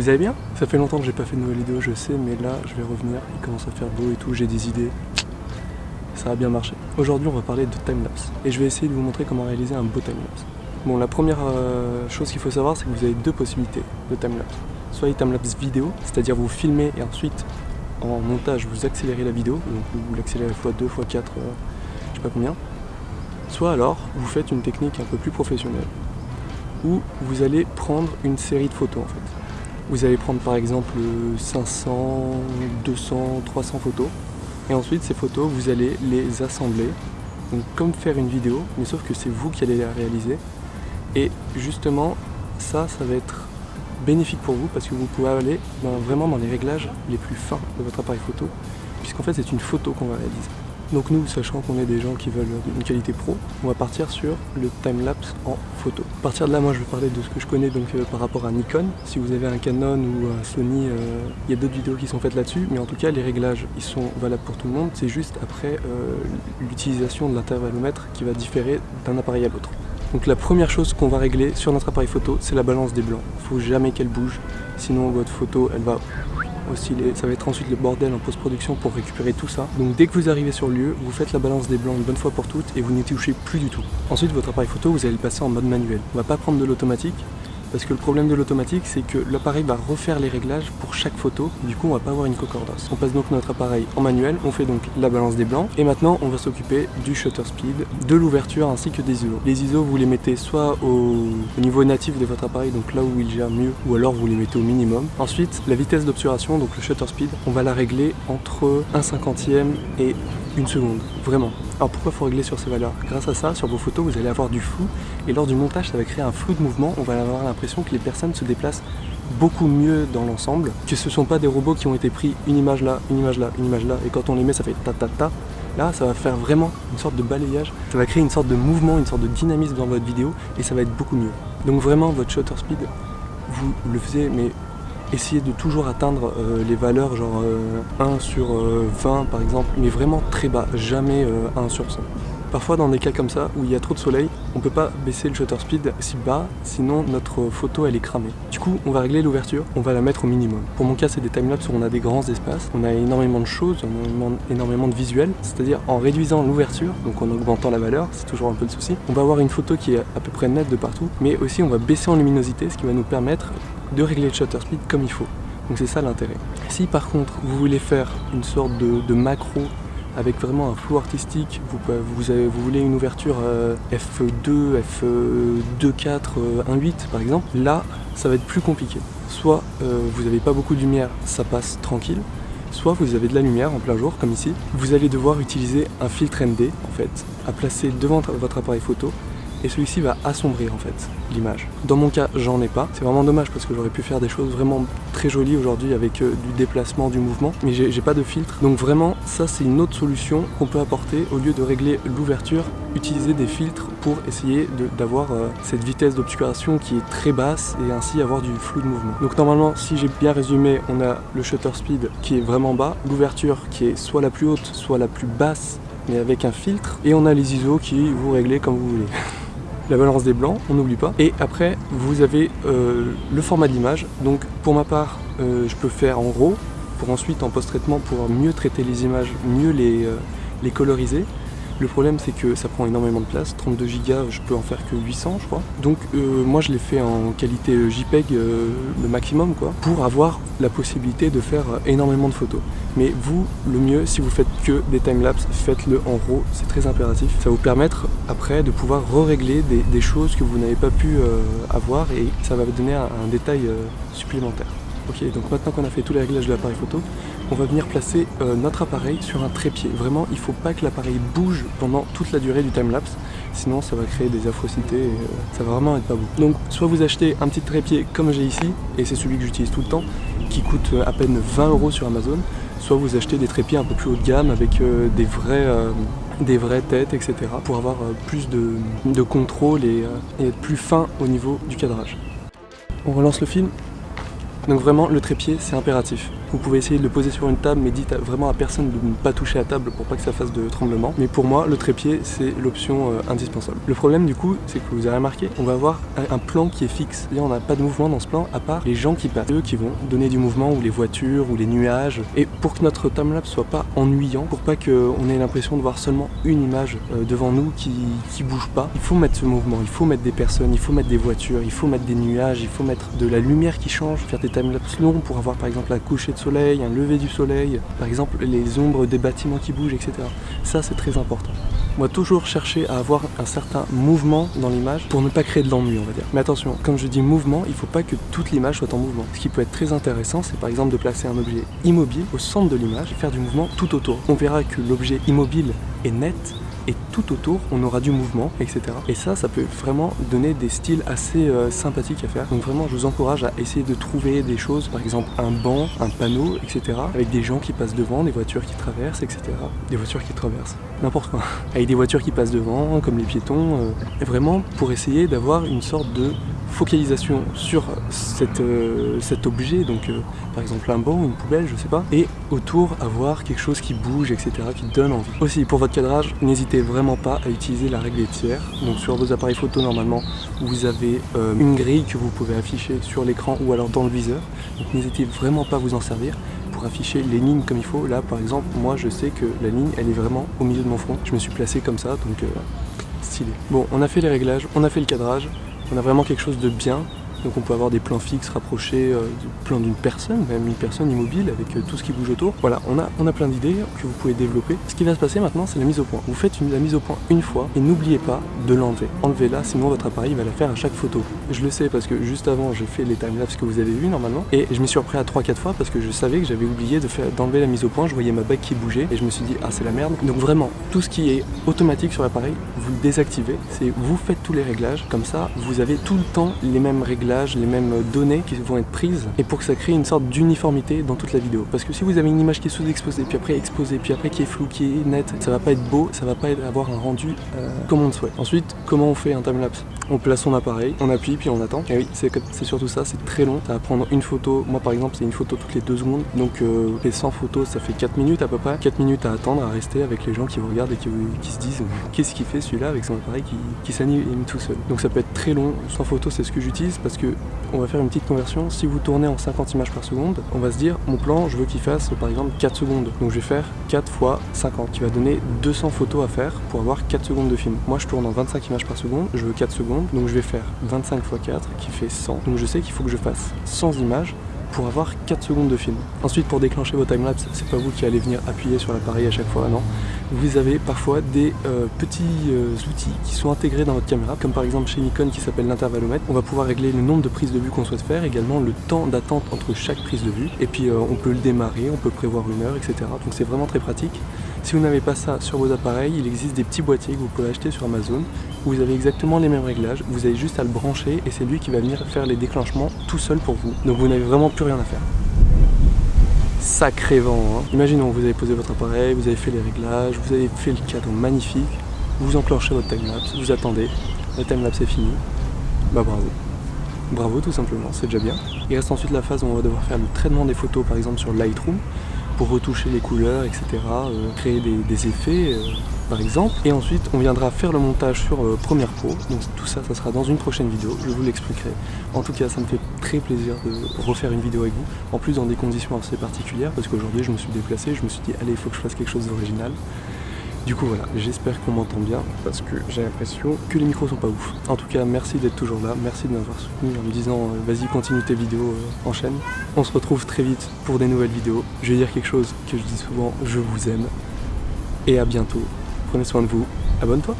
Vous allez bien? Ça fait longtemps que j'ai pas fait de nouvelle vidéo, je sais, mais là je vais revenir, il commence à faire beau et tout, j'ai des idées. Ça a bien marché. Aujourd'hui on va parler de timelapse et je vais essayer de vous montrer comment réaliser un beau timelapse. Bon la première euh, chose qu'il faut savoir c'est que vous avez deux possibilités de timelapse. Soit les timelapse vidéo, c'est-à-dire vous filmez et ensuite en montage vous accélérez la vidéo, donc vous l'accélérez x2, x4, euh, je sais pas combien. Soit alors vous faites une technique un peu plus professionnelle où vous allez prendre une série de photos en fait. Vous allez prendre par exemple 500, 200, 300 photos. Et ensuite ces photos vous allez les assembler. Donc comme faire une vidéo mais sauf que c'est vous qui allez la réaliser. Et justement ça ça va être bénéfique pour vous parce que vous pouvez aller vraiment dans les réglages les plus fins de votre appareil photo puisqu'en fait c'est une photo qu'on va réaliser. Donc nous, sachant qu'on est des gens qui veulent une qualité pro, on va partir sur le time-lapse en photo. À partir de là, moi je vais parler de ce que je connais donc euh, par rapport à Nikon. Si vous avez un Canon ou un Sony, euh, il y a d'autres vidéos qui sont faites là-dessus, mais en tout cas les réglages, ils sont valables pour tout le monde. C'est juste après euh, l'utilisation de l'intervallomètre qui va différer d'un appareil à l'autre. Donc la première chose qu'on va régler sur notre appareil photo, c'est la balance des blancs. Il faut jamais qu'elle bouge, sinon votre photo, elle va ça va être ensuite le bordel en post-production pour récupérer tout ça. Donc dès que vous arrivez sur le lieu, vous faites la balance des blancs une bonne fois pour toutes et vous n'y touchez plus du tout. Ensuite votre appareil photo, vous allez le passer en mode manuel. On va pas prendre de l'automatique, parce que le problème de l'automatique c'est que l'appareil va refaire les réglages pour chaque photo du coup on va pas avoir une concordance. On passe donc notre appareil en manuel, on fait donc la balance des blancs et maintenant on va s'occuper du shutter speed, de l'ouverture ainsi que des ISO. Les ISO vous les mettez soit au, niveau natif de votre appareil donc là où il gère mieux ou alors vous les mettez au minimum. Ensuite la vitesse d'obturation donc le shutter speed on va la régler entre 1 cinquantième et une seconde, vraiment. Alors pourquoi faut régler sur ces valeurs? Grâce à ça, sur vos photos, vous allez avoir du flou, et lors du montage, ça va créer un flou de mouvement, on va avoir l'impression que les personnes se déplacent beaucoup mieux dans l'ensemble, que ce ne sont pas des robots qui ont été pris une image là, une image là, une image là, et quand on les met, ça fait ta ta ta. Là, ça va faire vraiment une sorte de balayage, ça va créer une sorte de mouvement, une sorte de dynamisme dans votre vidéo, et ça va être beaucoup mieux. Donc vraiment, votre shutter speed, vous le faisiez, mais essayer de toujours atteindre euh, les valeurs genre 1 euh, sur 20 euh, par exemple, mais vraiment très bas, jamais 1 sur 100. Parfois dans des cas comme ça, où il y a trop de soleil, on peut pas baisser le shutter speed si bas, sinon notre photo elle est cramée. Du coup, on va régler l'ouverture, on va la mettre au minimum. Pour mon cas, c'est des timelapses où on a des grands espaces, on a énormément de choses, énormément de visuels, c'est-à-dire en réduisant l'ouverture, donc en augmentant la valeur, c'est toujours un peu le souci, on va avoir une photo qui est à peu près nette de partout, mais aussi on va baisser en luminosité, ce qui va nous permettre de régler le shutter speed comme il faut. Donc c'est ça l'intérêt. Si par contre vous voulez faire une sorte de, macro avec vraiment un flou artistique, vous, vous, voulez une ouverture f2, f2.4, 1.8 par exemple, là ça va être plus compliqué. Soit euh, vous n'avez pas beaucoup de lumière, ça passe tranquille, soit vous avez de la lumière en plein jour comme ici, vous allez devoir utiliser un filtre ND en fait, à placer devant votre appareil photo et celui-ci va assombrir en fait l'image. Dans mon cas, j'en ai pas. C'est vraiment dommage parce que j'aurais pu faire des choses vraiment très jolies aujourd'hui avec euh, du déplacement, du mouvement, mais j'ai pas de filtre. Donc vraiment, ça c'est une autre solution qu'on peut apporter au lieu de régler l'ouverture, utiliser des filtres pour essayer d'avoir euh, cette vitesse d'obscuration qui est très basse et ainsi avoir du flou de mouvement. Donc normalement, si j'ai bien résumé, on a le shutter speed qui est vraiment bas, l'ouverture qui est soit la plus haute, soit la plus basse mais avec un filtre et on a les ISO qui vous réglez comme vous voulez. la balance des blancs, on n'oublie pas. Et après, vous avez euh, le format d'image. Donc pour ma part, euh, je peux faire en RAW, pour ensuite en post-traitement pouvoir mieux traiter les images, mieux les, euh, les coloriser. Le problème c'est que ça prend énormément de place, 32 Go je peux en faire que 800 je crois. Donc euh, moi je l'ai fait en qualité euh, JPEG euh, le maximum quoi, pour avoir la possibilité de faire énormément de photos. Mais vous, le mieux, si vous faites que des timelapses, faites-le en RAW, c'est très impératif. Ça va vous permettre après de pouvoir re-régler des, choses que vous n'avez pas pu avoir et ça va vous donner un, un détail supplémentaire. Ok, donc maintenant qu'on a fait tous les réglages de l'appareil photo, on va venir placer euh, notre appareil sur un trépied. Vraiment, il ne faut pas que l'appareil bouge pendant toute la durée du timelapse, sinon ça va créer des affrocités et euh, ça va vraiment être pas beau. Donc soit vous achetez un petit trépied comme j'ai ici, et c'est celui que j'utilise tout le temps, qui coûte euh, à peine 20 euros sur Amazon, soit vous achetez des trépieds un peu plus haut de gamme avec des vraies têtes, etc. pour avoir plus de, contrôle et, être plus fin au niveau du cadrage. On relance le film. Donc vraiment, le trépied, c'est impératif. Vous pouvez essayer de le poser sur une table, mais dites vraiment à personne de ne pas toucher à table pour pas que ça fasse de tremblement. Mais pour moi, le trépied, c'est l'option euh, indispensable. Le problème du coup, c'est que vous avez remarqué, on va avoir un plan qui est fixe. C'est-à-dire on n'a pas de mouvement dans ce plan, à part les gens qui passent. Eux qui vont donner du mouvement, ou les voitures, ou les nuages. Et pour que notre timelapse soit pas ennuyant, pour pas qu'on ait l'impression de voir seulement une image euh, devant nous qui, qui bouge pas, il faut mettre ce mouvement, il faut mettre des personnes, il faut mettre des voitures, il faut mettre des nuages, il faut mettre de la lumière qui change, faire des timelapses longs pour avoir par exemple un coucher de soleil, un lever du soleil, par exemple les ombres des bâtiments qui bougent, etc. Ça c'est très important. Moi toujours chercher à avoir un certain mouvement dans l'image pour ne pas créer de l'ennui on va dire. Mais attention, comme je dis mouvement, il ne faut pas que toute l'image soit en mouvement. Ce qui peut être très intéressant, c'est par exemple de placer un objet immobile au centre de l'image et faire du mouvement tout autour. On verra que l'objet immobile est net et tout autour on aura du mouvement etc et ça ça peut vraiment donner des styles assez euh, sympathiques à faire. Donc vraiment je vous encourage à essayer de trouver des choses. Par exemple un banc un panneau etc avec des gens qui passent devant des voitures qui traversent etc des voitures qui traversent. N'importe quoi. Avec des voitures qui passent devant comme les piétons euh, et vraiment pour essayer d'avoir une sorte de focalisation sur euh, cet objet, donc par exemple un banc, une poubelle, je sais pas, et autour avoir quelque chose qui bouge, etc., qui donne envie. Aussi, pour votre cadrage, n'hésitez vraiment pas à utiliser la règle des tiers. Donc sur vos appareils photo, normalement, vous avez euh, une grille que vous pouvez afficher sur l'écran ou alors dans le viseur. Donc n'hésitez vraiment pas à vous en servir pour afficher les lignes comme il faut. Là, par exemple, moi, je sais que la ligne, elle est vraiment au milieu de mon front. Je me suis placé comme ça, donc stylé. Bon, on a fait les réglages, on a fait le cadrage. On a vraiment quelque chose de bien donc on peut avoir des plans fixes rapprochés euh, du plan d'une personne, même une personne immobile avec euh, tout ce qui bouge autour. Voilà, on a, plein d'idées que vous pouvez développer. Ce qui va se passer maintenant, c'est la mise au point. Vous faites la mise au point une fois et n'oubliez pas de l'enlever. Enlevez-la, sinon votre appareil va la faire à chaque photo. Je le sais parce que juste avant, j'ai fait les timelapses que vous avez vu normalement et je m'y suis repris à 3-4 fois parce que je savais que j'avais oublié d'enlever la mise au point. Je voyais ma bague qui bougeait et je me suis dit, ah c'est la merde. Donc vraiment, tout ce qui est automatique sur l'appareil, vous le désactivez. C'est vous faites tous les réglages. Comme ça, vous avez tout le temps les mêmes réglages, les mêmes données qui vont être prises et pour que ça crée une sorte d'uniformité dans toute la vidéo. Parce que si vous avez une image qui est sous-exposée, puis après exposée, puis après qui est floue, qui est nette, ça va pas être beau, ça va pas avoir un rendu euh, comme on le souhaite. Ensuite, comment on fait un timelapse? On place son appareil, on appuie, puis on attend. Et oui, c'est surtout ça, c'est très long. Ça va prendre une photo. Moi par exemple, c'est une photo toutes les deux secondes. Donc euh, les 100 photos, ça fait 4 minutes à peu près. 4 minutes à attendre, à rester avec les gens qui vous regardent et qui, se disent qu'est-ce qu'il fait celui-là avec son appareil qui, qui s'anime tout seul? Donc ça peut être très long. 100 photos, c'est ce que j'utilise parce que on va faire une petite conversion. Si vous tournez en 50 images par seconde, on va se dire, mon plan, je veux qu'il fasse par exemple 4 secondes. Donc je vais faire 4 fois 50, qui va donner 200 photos à faire pour avoir 4 secondes de film. Moi, je tourne en 25 images par seconde, je veux 4 secondes, donc je vais faire 25 fois 4, qui fait 100. Donc je sais qu'il faut que je fasse 100 images pour avoir 4 secondes de film. Ensuite, pour déclencher vos timelapses, c'est pas vous qui allez venir appuyer sur l'appareil à chaque fois, non. Vous avez parfois des euh, petits euh, outils qui sont intégrés dans votre caméra, comme par exemple chez Nikon qui s'appelle l'intervalomètre. On va pouvoir régler le nombre de prises de vue qu'on souhaite faire, également le temps d'attente entre chaque prise de vue. Et puis euh, on peut le démarrer, on peut prévoir une heure, etc. Donc c'est vraiment très pratique. Si vous n'avez pas ça sur vos appareils, il existe des petits boîtiers que vous pouvez acheter sur Amazon où vous avez exactement les mêmes réglages, vous avez juste à le brancher et c'est lui qui va venir faire les déclenchements tout seul pour vous. Donc vous n'avez vraiment plus rien à faire. Sacré vent, hein. Imaginons, vous avez posé votre appareil, vous avez fait les réglages, vous avez fait le cadre magnifique, vous enclenchez votre timelapse, vous attendez, la timelapse est finie, bah bravo. Bravo tout simplement, c'est déjà bien. Il reste ensuite la phase où on va devoir faire le traitement des photos par exemple sur Lightroom pour retoucher les couleurs, etc. Euh, créer des, effets, euh, par exemple. Et ensuite, on viendra faire le montage sur euh, Premiere Pro. Donc tout ça, ça sera dans une prochaine vidéo. Je vous l'expliquerai. En tout cas, ça me fait très plaisir de refaire une vidéo avec vous. En plus, dans des conditions assez particulières, parce qu'aujourd'hui, je me suis déplacé. Je me suis dit, allez, il faut que je fasse quelque chose d'original. Du coup voilà, j'espère qu'on m'entend bien parce que j'ai l'impression que les micros sont pas ouf. En tout cas, merci d'être toujours là, merci de m'avoir soutenu en me disant euh, vas-y continue tes vidéos, euh, enchaîne. On se retrouve très vite pour des nouvelles vidéos. Je vais dire quelque chose que je dis souvent, je vous aime. Et à bientôt. Prenez soin de vous, abonne-toi